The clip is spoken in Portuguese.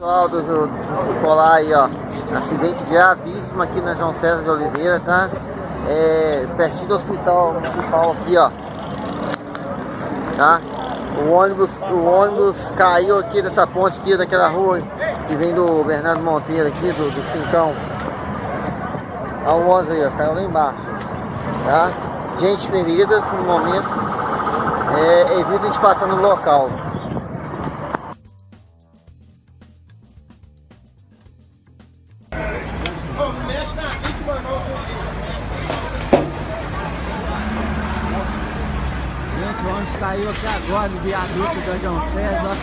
Pessoal do, do, do escolar aí, ó. Acidente gravíssimo aqui na João César de Oliveira, tá? É, pertinho do hospital, hospital aqui, ó. Tá? O ônibus, o ônibus caiu aqui dessa ponte aqui, daquela rua que vem do Bernardo Monteiro aqui, do, do Cincão. Olha o ônibus aí, ó, caiu lá embaixo. Tá? Gente feridas no momento. É, evita a gente passar no local. Gente, o ônibus caiu aqui agora no viaduto da João César.